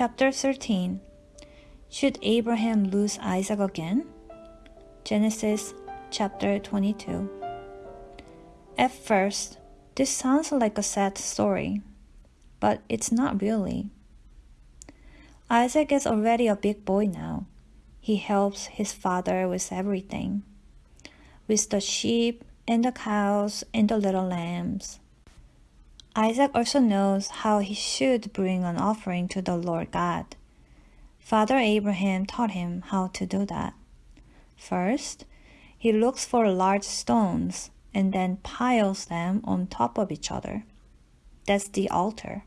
Chapter 13 Should Abraham lose Isaac again? Genesis chapter 22. At first, this sounds like a sad story, but it's not really. Isaac is already a big boy now. He helps his father with everything with the sheep and the cows and the little lambs. Isaac also knows how he should bring an offering to the Lord God. Father Abraham taught him how to do that. First, he looks for large stones and then piles them on top of each other. That's the altar.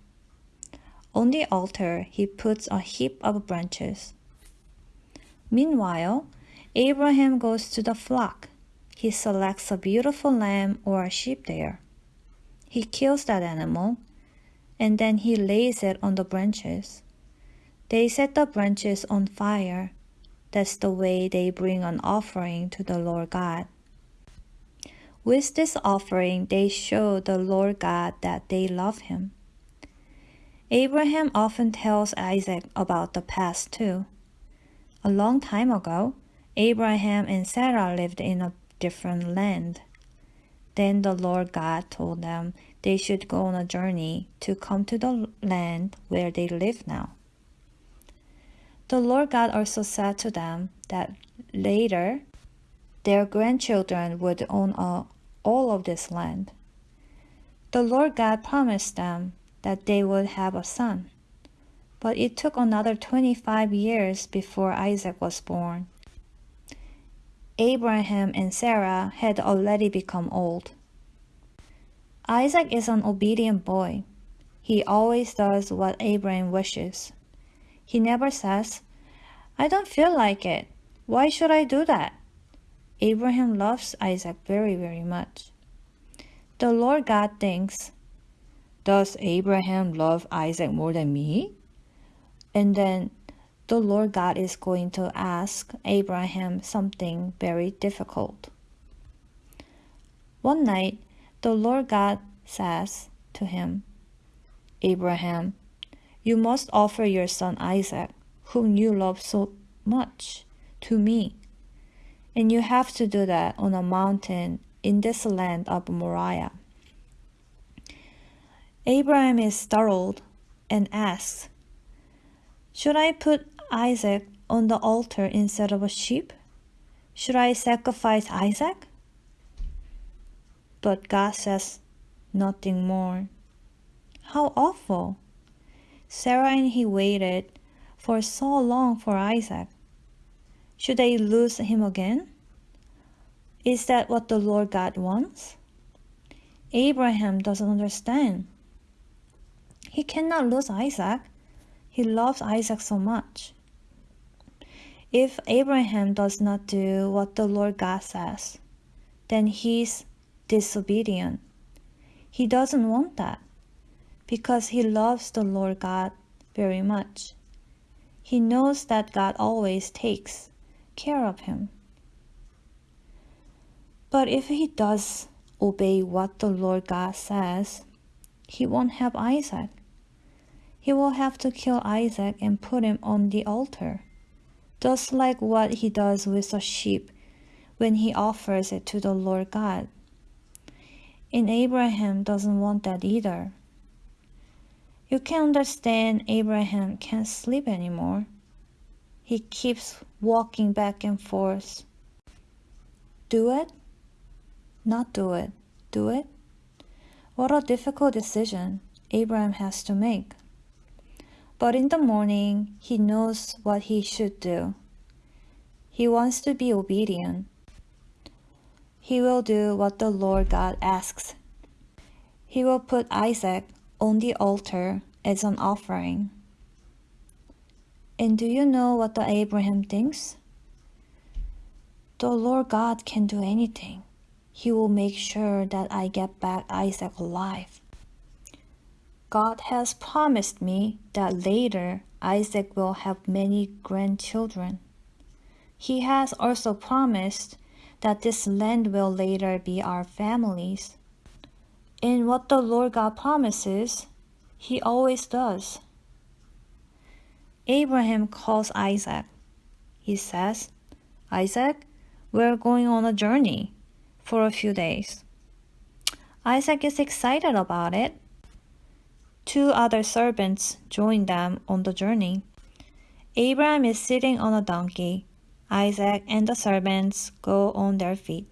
On the altar, he puts a heap of branches. Meanwhile, Abraham goes to the flock. He selects a beautiful lamb or a sheep there. He kills that animal and then he lays it on the branches. They set the branches on fire. That's the way they bring an offering to the Lord God. With this offering, they show the Lord God that they love him. Abraham often tells Isaac about the past too. A long time ago, Abraham and Sarah lived in a different land. Then the Lord God told them they should go on a journey to come to the land where they live now. The Lord God also said to them that later their grandchildren would own all of this land. The Lord God promised them that they would have a son. But it took another 25 years before Isaac was born. Abraham and Sarah had already become old. Isaac is an obedient boy. He always does what Abraham wishes. He never says, I don't feel like it. Why should I do that? Abraham loves Isaac very, very much. The Lord God thinks, Does Abraham love Isaac more than me? And then the Lord God is going to ask Abraham something very difficult. One night, the Lord God says to him, Abraham, you must offer your son Isaac, whom you love so much, to me. And you have to do that on a mountain in this land of Moriah. Abraham is startled and asks, Should I put Isaac on the altar instead of a sheep? Should I sacrifice Isaac? But God says nothing more. How awful! Sarah and he waited for so long for Isaac. Should they lose him again? Is that what the Lord God wants? Abraham doesn't understand. He cannot lose Isaac. He loves Isaac so much. If Abraham does not do what the Lord God says, then he's disobedient. He doesn't want that because he loves the Lord God very much. He knows that God always takes care of him. But if he does obey what the Lord God says, he won't have Isaac he will have to kill Isaac and put him on the altar, just like what he does with a sheep when he offers it to the Lord God. And Abraham doesn't want that either. You can understand Abraham can't sleep anymore. He keeps walking back and forth. Do it? Not do it. Do it? What a difficult decision Abraham has to make. But in the morning, he knows what he should do. He wants to be obedient. He will do what the Lord God asks. He will put Isaac on the altar as an offering. And do you know what the Abraham thinks? The Lord God can do anything. He will make sure that I get back Isaac alive. God has promised me that later Isaac will have many grandchildren. He has also promised that this land will later be our families. In what the Lord God promises, He always does. Abraham calls Isaac. He says, Isaac, we're going on a journey for a few days. Isaac is excited about it. Two other servants join them on the journey. Abraham is sitting on a donkey. Isaac and the servants go on their feet.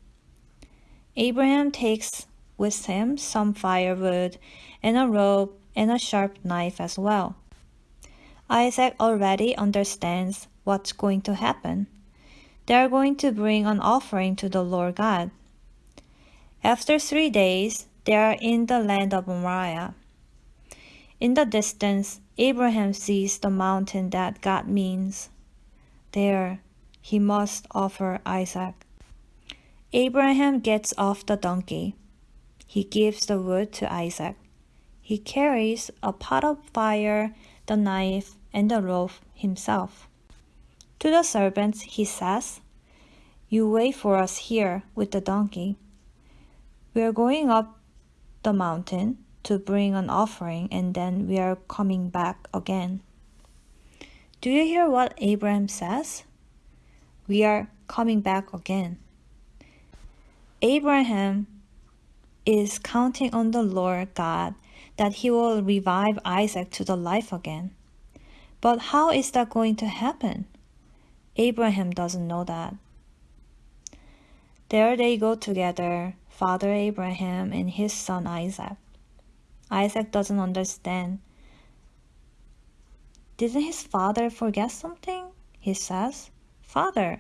Abraham takes with him some firewood and a rope and a sharp knife as well. Isaac already understands what's going to happen. They are going to bring an offering to the Lord God. After three days, they are in the land of Moriah. In the distance, Abraham sees the mountain that God means. There, he must offer Isaac. Abraham gets off the donkey. He gives the wood to Isaac. He carries a pot of fire, the knife, and the rope himself. To the servants he says, You wait for us here with the donkey. We are going up the mountain to bring an offering, and then we are coming back again. Do you hear what Abraham says? We are coming back again. Abraham is counting on the Lord God that he will revive Isaac to the life again. But how is that going to happen? Abraham doesn't know that. There they go together, Father Abraham and his son Isaac. Isaac doesn't understand. Didn't his father forget something? He says, Father,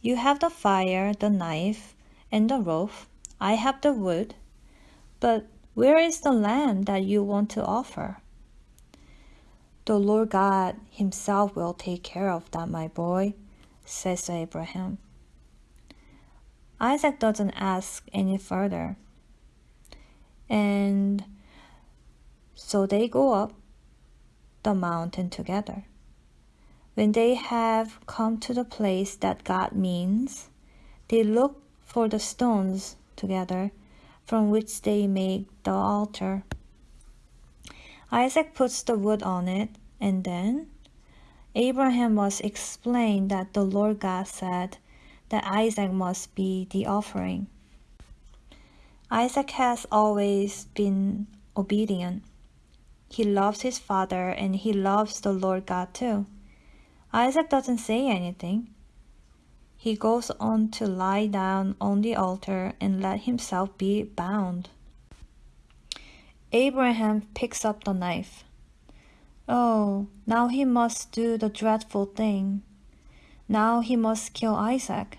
you have the fire, the knife, and the rope. I have the wood. But where is the lamb that you want to offer? The Lord God Himself will take care of that, my boy, says Abraham. Isaac doesn't ask any further. And so they go up the mountain together. When they have come to the place that God means, they look for the stones together from which they make the altar. Isaac puts the wood on it, and then Abraham must explain that the Lord God said that Isaac must be the offering. Isaac has always been obedient. He loves his father and he loves the Lord God too. Isaac doesn't say anything. He goes on to lie down on the altar and let himself be bound. Abraham picks up the knife. Oh, now he must do the dreadful thing. Now he must kill Isaac.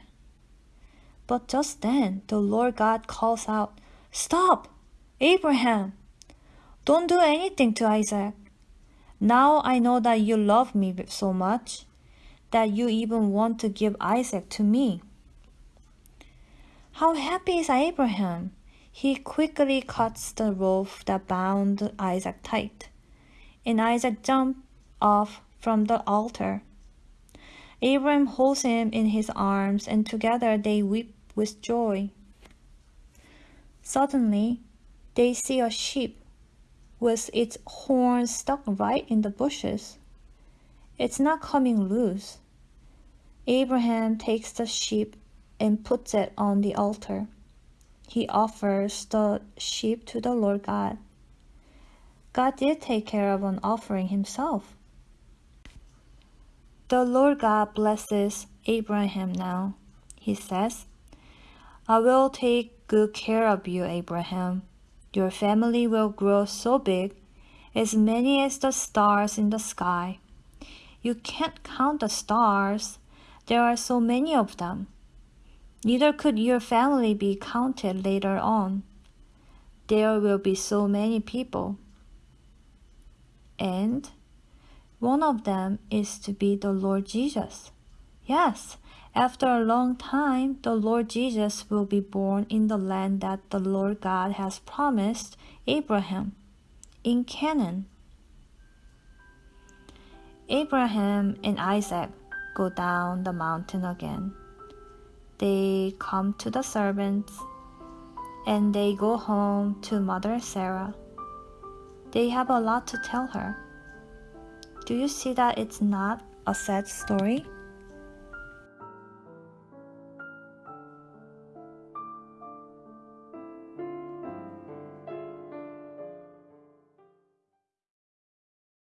But just then the Lord God calls out, Stop! Abraham! Don't do anything to Isaac. Now I know that you love me so much that you even want to give Isaac to me. How happy is Abraham! He quickly cuts the rope that bound Isaac tight, and Isaac jumps off from the altar. Abraham holds him in his arms, and together they weep with joy. Suddenly, they see a sheep with its horns stuck right in the bushes. It's not coming loose. Abraham takes the sheep and puts it on the altar he offers the sheep to the Lord God. God did take care of an offering himself. The Lord God blesses Abraham now. He says, I will take good care of you, Abraham. Your family will grow so big, as many as the stars in the sky. You can't count the stars, there are so many of them. Neither could your family be counted later on. There will be so many people. And one of them is to be the Lord Jesus. Yes, after a long time, the Lord Jesus will be born in the land that the Lord God has promised Abraham, in Canaan. Abraham and Isaac go down the mountain again. They come to the servants and they go home to Mother Sarah. They have a lot to tell her. Do you see that it's not a sad story?